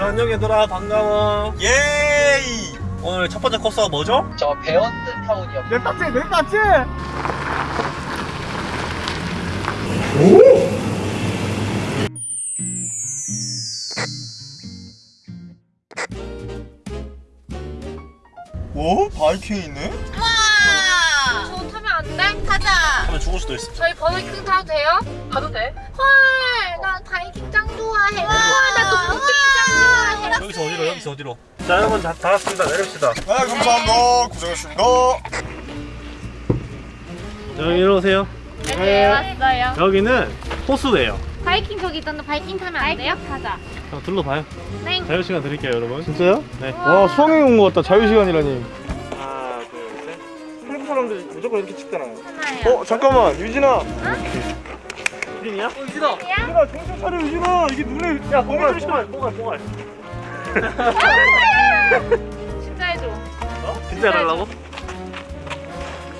자 안녕 얘들아 반가워 예이! 오늘 첫 번째 코스가 뭐죠? 저 베언드 타운이요. 내 딱지, 내 딱지! 오? 바이킹 있네? 와! 저 타면 안 돼? 타자. 하면 죽을 수도 있어 저희 바이킹 타도 돼요? 가도 돼? 헐, 나 바이킹 짱 좋아해. 와, 좋아해. 여기서 어디로 여기서 어디로 자 여러분 다, 다 왔습니다 내립시다 네, 감사합니다. 고생하셨습니다. 자 여기 이리 오세요 네, 왔어요. 여기는 호수예요 바이킹 저기 있던데 바이킹 타면 안 돼요? 타자. 자 둘러봐요 네. 자유시간 드릴게요 여러분 진짜요? 네 와, 수학여행 온것 같다. 자유시간이라니. 하나 둘셋 한국 사람들이 무조건 이렇게 찍잖아요. 하나요. 어, 잠깐만. 유진아. 유진이야? 유진이야? 유진아, 정신 차려, 유진아. 이게 눈에. 야, 뽕알 뽕알 뽕알 진짜 해줘. 어? 진짜 해달라고?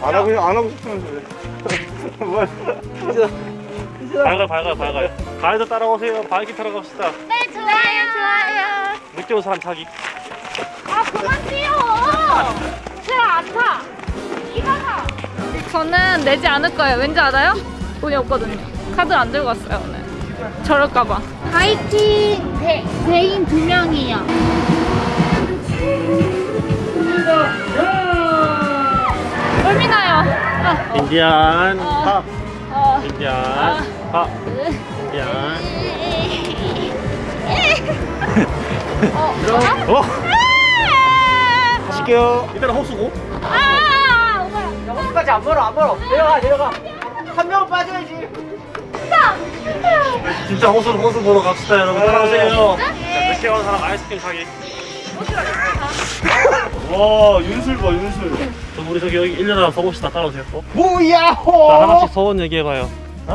안 하고, 안 하고 싶으면서 그래. 뭐야. 밝아요 밝아요 밝아요 가이드 따라오세요 바이킹 타러 갑시다 네, 좋아요, 좋아요. 늦게 온 사람 자기 아, 그만 뛰어. 제가 안 타. 이가 타. 저는 내지 않을 거예요. 왠지 알아요? 돈이 없거든요. 카드 안 들고 왔어요 오늘. 저럴까봐. 바이킹 대, 대인 두 명이요. 멀미나요. 아, 인디안 어. 팝 어. 인디안 팝 인디안 어? 어? 가실게요. 이따가 호수고 아? 여기까지 안 멀어, 안 멀어. 내려가, 내려가. 한 명은 빠져야지. 진짜 호수 호수 보러 갑시다 여러분. 따라오세요. 자, 늦게 온 사람 아이스크림 사기. 와, 윤술 봐, 윤술. 저 우리 저기 여기 1년 하나 서봅시다. 따라오세요. 어? 뭐야호! 자 하나씩 소원 얘기해봐요.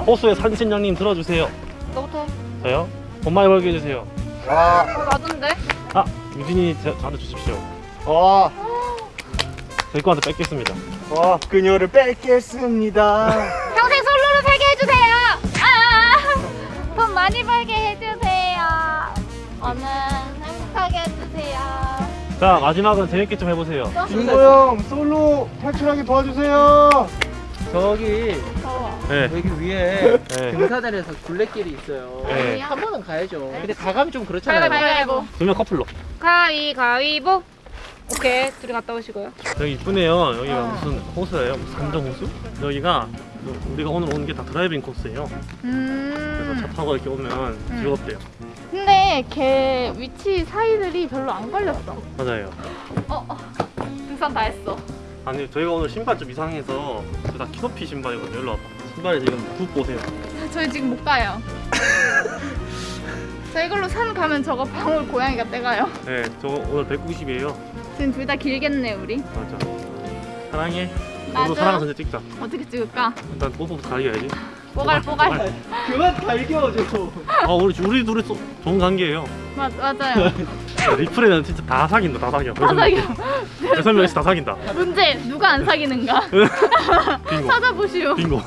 호수의 산신령님 들어주세요. 너부터. 해. 저요? 돈 많이 벌게 해주세요. 와, 어, 나던데? 아 유진이 저, 저한테 주십시오. 와, 저희 거한테 뺏겠습니다. 와, 그녀를 뺏겠습니다. 많이 벌게 해주세요. 오늘 행복하게 해주세요. 자 마지막은 재밌게 좀 해보세요 준호 형, 솔로 탈출하게 도와주세요. 저기, 더워. 네, 여기 위에 네. 등사단에서 굴레길이 있어요. 네. 한 번은 가야죠. 근데 가감이 좀 그렇잖아요. 가위바위보. 두명 커플로 가위바위보. 오케이, 둘이 갔다 오시고요. 여기 이쁘네요 여기가 어. 무슨 호수예요? 무슨 산정 호수? 여기가 우리가 오늘 오는 게 다 driving 코스예요 그래서 음. 차 타고 이렇게 오면 즐겁대요 근데 걔 위치 사이들이 별로 안 걸렸어. 맞아요 어, 어. 등산 다 했어. 아니 저희가 오늘 신발 좀 이상해서 그다 키높이 신발이거든요 일로 와봐 신발이 지금 굽 보세요 저희 지금 못 가요. 저 이걸로 산 가면 저거 방울 고양이가 떼가요. 네저 오늘 190이에요 지금 둘 다 길겠네 우리. 맞아 사랑해 맞아. 우리 사랑은 전체 찍자 어떻게 찍을까? 일단 뽀뽀부터 가려야지 뽀갈 뽀갈. 그만 갈겨줘. 아 우리 우리 둘이 소, 좋은 관계예요 맞 맞아요. 리플에는 진짜 다 사귄다 다 사겨 다 사겨. 여섯 명이서 다 사귄다 문제 누가 안 사귀는가? 빙고 찾아보시오. 빙고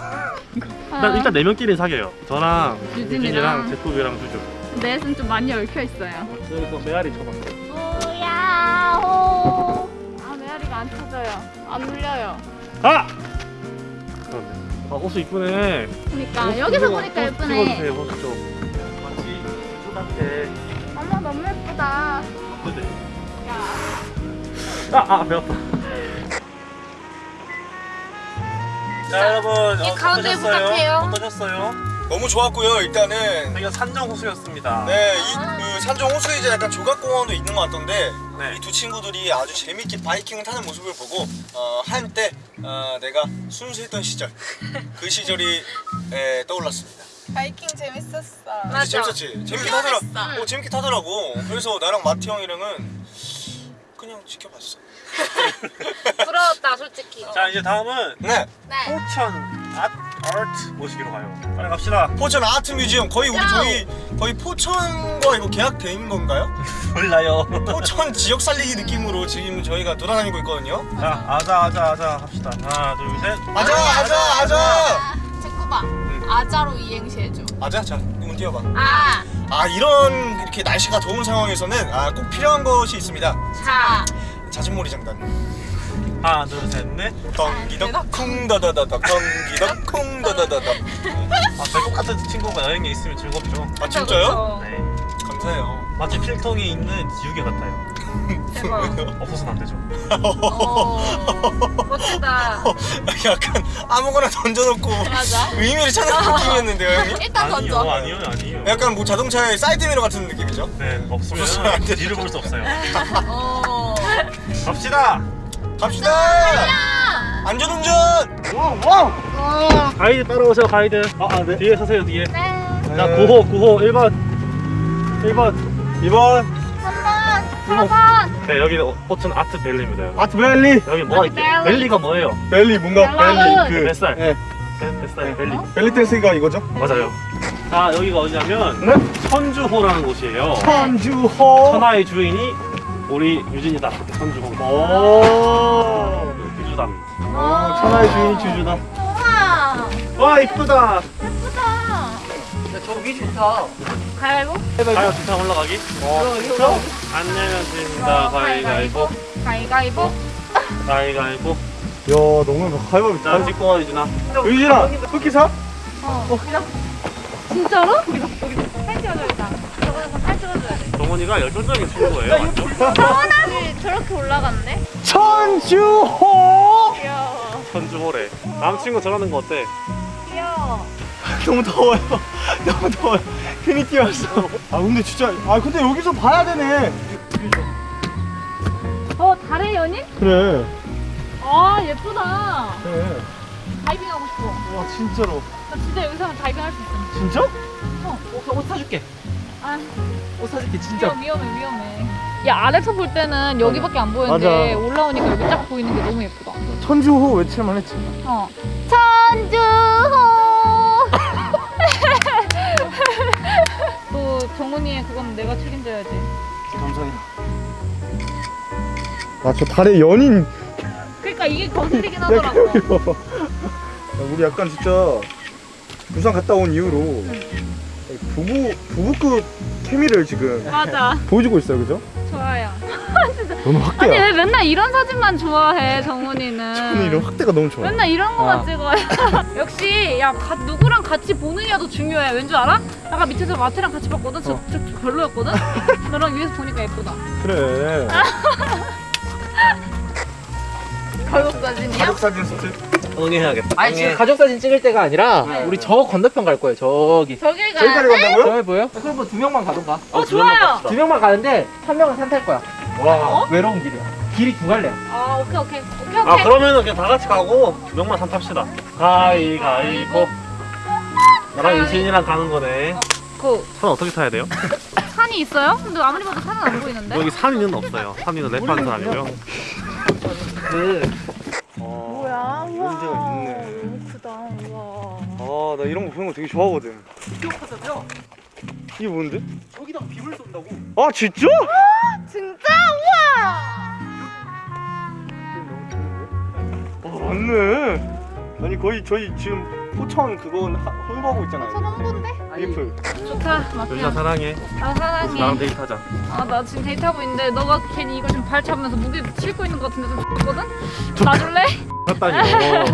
아, 일단, 일단 네 명끼리 사귀어요 저랑 유진이랑. 유진이랑 제프이랑 주주 넷은 좀 많이 얽혀 있어요. 여기서 메아리 쳐봐 오야호. 아 메아리가 안 찾아요. 안 울려요. 아! 그렇네 아 호수 이쁘네 그러니까 호수 여기서 찍어- 보니까 호수 예쁘네. 찍어주세요 호수 좀 마치 호수 어머 너무 예쁘다. 같아 야. 아, 아, 배웠다. 자, 여러분, 이 가운데 부탁해요. 어떠셨어요? 너무 좋았고요, 일단은. 저희가 산정 호수였습니다. 네, 이 그 산정 호수에 이제 약간 조각공원도 있는 것 같던데 네. 이두 친구들이 아주 재밌게 바이킹을 타는 모습을 보고 어, 한때 어, 내가 순수했던 시절 그 시절이 에, 떠올랐습니다. 바이킹 재밌었어. 그치, 재밌었지? 재밌게 타더라. 어, 재밌게 타더라고. 그래서 나랑 마티 형이랑은 그냥 지켜봤어. 부러웠다 솔직히. 자, 이제 다음은 네, 네. 포천 아, 아트 모시기로 가요. 빨리 갑시다. 포천 art museum 거의 우리. 저희 거의 포천과 이거 계약된 건가요? 몰라요. 포천 지역 살리기 느낌으로 지금 저희가 돌아다니고 있거든요. 자, 아자, 아자, 아자 합시다. 하나, 둘, 셋. 아자, 아자, 아자. 제 꼬바. 응, 아자로 이행시 해줘. 아자 자 이건 띄워봐 아, 아 이런 이렇게 날씨가 더운 상황에서는 아, 꼭 필요한 것이 있습니다 자. 자진몰이 장단 하나 둘셋넷 덩기덕 쿵더더더덕 덩기덕 쿵더더더덕 아, 배꼽 같은 친구가 여행에 있으면 즐겁죠 아 진짜요? 네 감사해요 마치 필통에 있는 지우개 같아요 대박. 없어서는 안 되죠 어, 멋지다. 약간 아무거나 던져놓고 맞아. 의미를 찾는 느낌이었는데요 형님? 일단 아니요 던져. 아니요 아니요 약간 뭐 자동차의 사이드미러 같은 느낌이죠? 네 없으면 없어서는 안 되죠. 뒤를 볼 수 없어요 어. 갑시다 갑시다! 안전운전! 가이드 따라오세요 가이드 아, 아, 네. 뒤에 서세요 뒤에 네. 자 9호 9호 1번 1번 2번 3번, 4번. 네 여기 꽃은 아트밸리입니다. 아트밸리 여기 뭐가 밸리. 밸리가 뭐예요? 벨리 뭔가. 벨리 그 뱃살 네. 뱃- 뱃살 밸리 벨리 댄스가 이거죠? 맞아요 자 여기가 어디냐면 네? 천주호라는 곳이에요 천주호 천하의 주인이 우리 유진이다 천주호 오 유주담 어, 천하의 주인이 주주다 우와. 와 이쁘다 예쁘다. 저기 좋다 가위바위보? 가요 진짜 올라가기 어안 내면 진다 가위가위보 가위바위보. 가위가위보 야 너무 가위바위보 자 찍고 와 유진아 유진아 쿠키 사? 어. 진짜로? 여기서 여기서 팔 찍어줘야겠다. 저번에 팔 찍어줘야 돼. 동원이가 열정적인 친구예요 맞죠? 서원아지 저렇게 올라갔네? 천주호 귀여워. 천주호래 다음 친구 저러는 거 어때? 귀여워. 너무 더워요 너무 더워요 괜히 뛰어왔어 아 근데 진짜 아 근데 여기서 봐야 되네 어, 달의 연인? 그래 아, 예쁘다. 그래 다이빙 하고 싶어. 와 진짜로 나 진짜 여기서 하면 다이빙 할 수 있어. 진짜? 옷, 옷 사줄게 아, 옷 사줄게 위험, 위험해, 위험해. 야, 아래서 볼 때는 여기밖에 안 보이는데 맞아. 올라오니까 여기 딱 보이는 게 너무 예쁘다. 천주호 외칠만 했지 어. 천주호. 또 정훈이의 그건 내가 책임져야지. 감사해요 아저 달의 연인 그러니까 이게 거슬리긴 야, 하더라고. 야, 우리 약간 진짜 부산 갔다 온 이후로 부부 부부급 케미를 지금 맞아. 보여주고 있어요, 그죠? 좋아요. 너무 아니 확대야. 왜 맨날 이런 사진만 좋아해 정훈이는? 저는 이런 확대가 너무 좋아. 맨날 이런 거만 아. 찍어요. 역시 야 가- 누구랑 같이 더 중요해. 왠 줄 알아? 아까 밑에서 마트랑 같이 봤거든. 저, 어. 저 별로였거든. 너랑 위에서 보니까 예쁘다. 그래. 가족 사진이야? 가족 사진 소트. 응해야겠다 아니 지금 가족 사진 찍을 때가 아니라 우리 저 건너편 갈 거예요 저기 저길 가야 저기까지 돼? 간다고요? 저기 보여? 그럼 뭐 두 명만 가던가 어 좋아요. 두 명만 가는데 한 명은 산탈 거야 와. 외로운 길이야 길이 두 갈래야 아 오케이 오케이 오케이 아 오케이. 그러면은 그냥 다 같이 가고 명만 산 탑시다 가위가위보 나랑 유진이랑 가는 거네 그산 어떻게 타야 돼요? 산이 있어요? 근데 아무리 봐도 산은 안 보이는데. 여기 산이는 없어요 산이는 랩하는 사람이고요 그. 뭐야? 우와. 문제가 있네. 너무 크다. 우와. 아, 나 이런 거 보는 거 되게 좋아하거든. 이게 뭔데? 저기다 빔을 쏜다고 아, 진짜? 진짜 우와. 아, 맞네. 아니 거의 저희 지금 포천 그건 하- 홍보하고 있잖아요. 저 너무 본데? 리프트. 좋다. 마티야. 사랑해 나 사랑해. 나랑 데이트하자 아나 지금 데이트하고 있는데 너가 괜히 이거 지금 팔 잡으면서 무게 싣고 있는 것 같은데 좀 X거든? 놔줄래? 맞다니요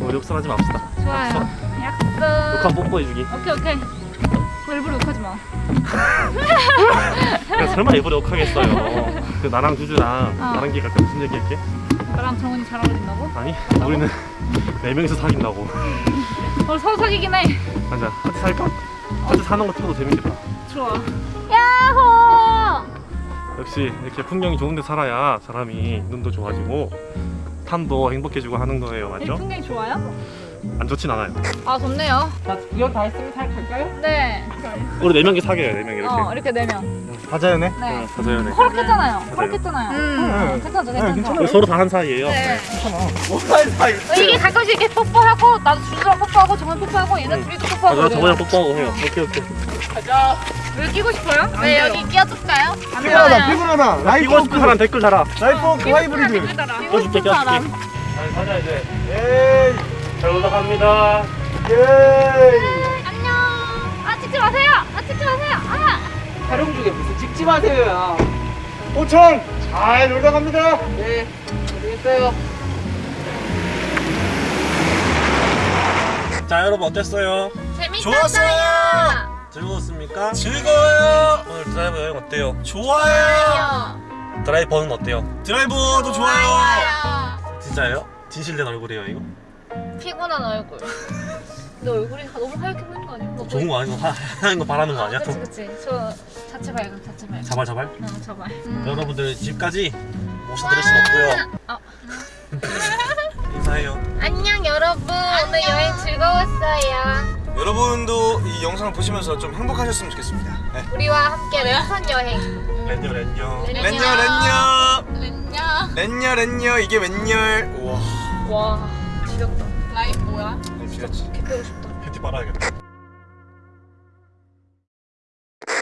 우리 욕설하지 맙시다 좋아요 약속 욕한 뽀뽀해주기 오케이 오케이 너 일부러 욕하지 마 설마 일부러 욕하겠어요 그 나랑 주주랑 어. 나랑 기갈 때 무슨 얘기 할게? 나랑 정훈이 잘 어울린다고? 아니 우리는 네 명이서 사귄다고 어 서로 사귀긴 해 맞아 같이 살까? 같이 사는 거 찍어도 재밌겠다 좋아 야호 역시 이렇게 풍경이 좋은 데 살아야 사람이 눈도 좋아지고 삶도 행복해지고 하는 거예요 이 맞죠? 풍경이 좋아요? 안 좋진 않아요 아 좋네요 자 구경 다 했으면 잘 갈까요? 네 우리 네 명이 사귀어요 네명 이렇게 어, 이렇게 네명 가자연해. 네돼 허락했잖아요 허락했잖아요 음. 괜찮죠 네, 괜찮죠 괜찮아요. 서로 다 한 사이예요 네 뭐할 사이. 어, 이게 가끔씩 이렇게 뽀뽀하고 나도 주주랑 뽀뽀하고 정훈 뽀뽀하고 얘네 둘이도 뽀뽀하고 이래요. 저번에 뽀뽀하고 해요 오케이 오케이 왜 끼고 싶어요? 네 여기 끼워줄까요? 안 피곤하다. 피곤하다. 라이프 끼고 싶은 사람 댓글 달아 라이프 워크 하이브리드. 끼고 싶은 사람 가자 이제 에이. 잘 올라갑니다 예. 안녕. 아 찍지 마세요. 아 찍지 마세요. 아. 촬영 중에 무슨 찍지 마세요야. 호천 잘 놀다 갑니다. 네, 알겠어요. 자 여러분 어땠어요? 재밌었어요. 좋았어요. 즐거웠습니까? 즐거워요. 오늘 드라이브 여행 어때요? 좋아요. 드라이버는 어때요? 드라이버도 좋아요. 진짜예요? 진실된 얼굴이에요 이거? 피곤한 얼굴. 너 얼굴이 너무 하얗게 보이는 거 아니야? 너 좋은 거 아니고 하는 거 바라는 거 아니야? 그치 그치. 저 자체 발광 자체 발광. 자발 자발? 어 자발. 여러분들 집까지 모셔드릴 순 없고요 어. 인사해요 안녕 여러분. 오늘 여행 즐거웠어요. 여러분도 이 영상을 보시면서 좀 행복하셨으면 좋겠습니다. 네. 우리와 함께 랜선 여행. 렌뇨 렌뇨. 렌녀 렌녀 랜냐. 렌녀 렌녀 이게 웬열 우와 와 지렸다. 라임 뭐야? 지렸지 개 빼고 싶다. 팬티 빨아야겠다